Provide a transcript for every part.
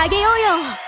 あげようよ。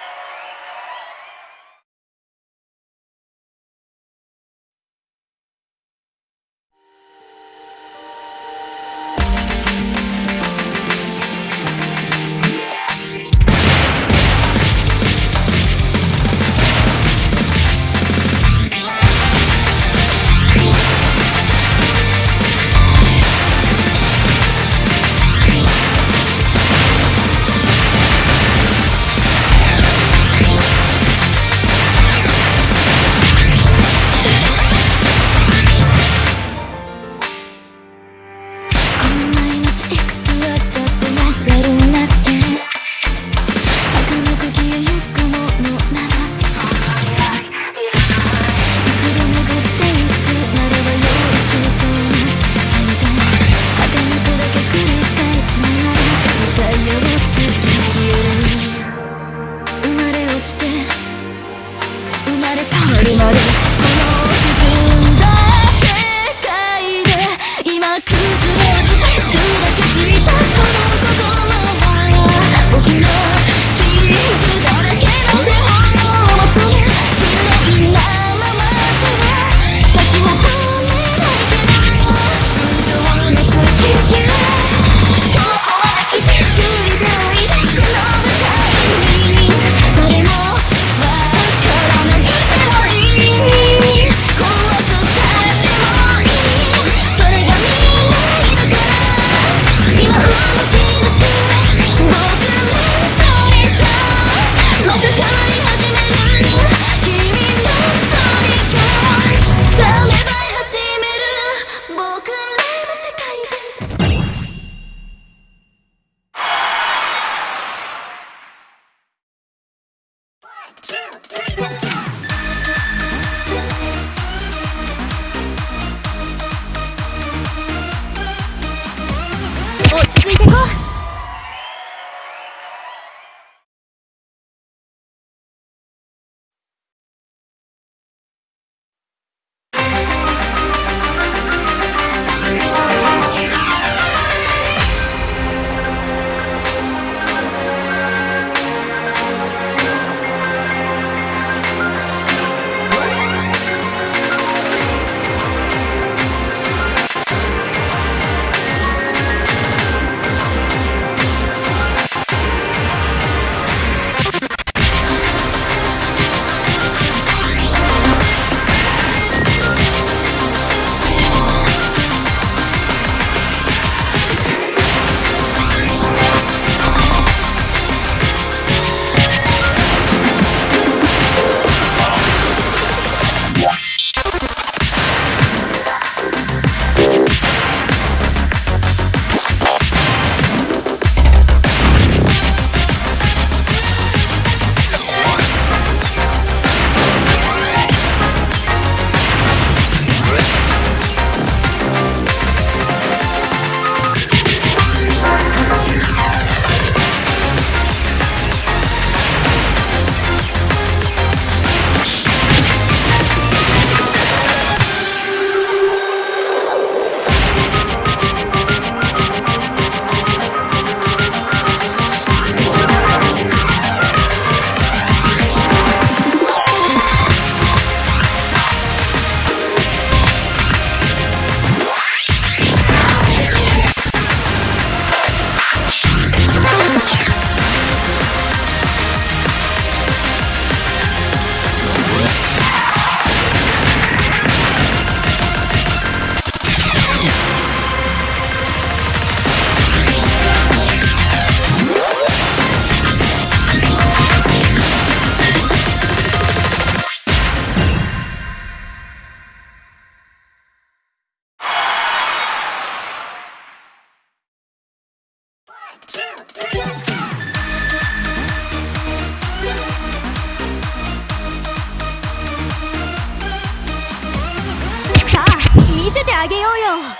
あげようよ。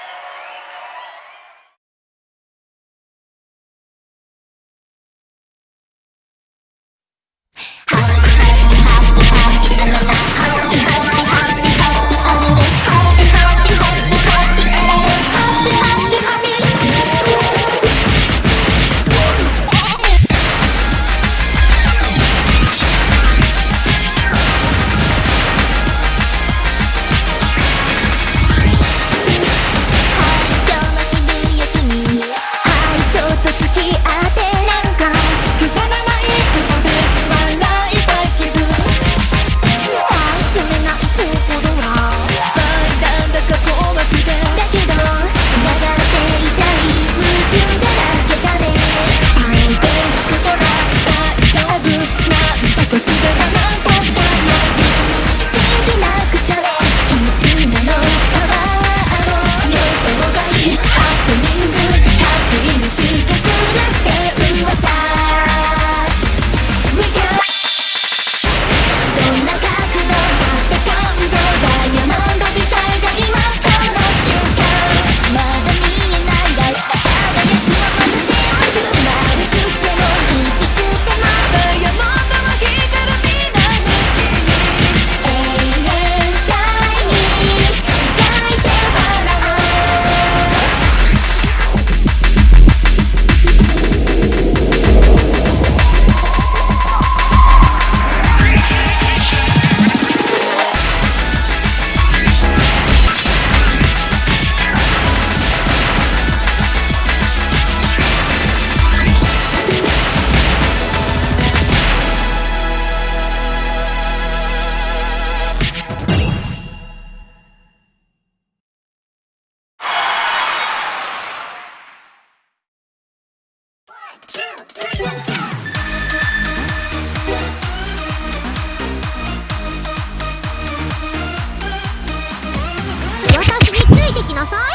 なさい。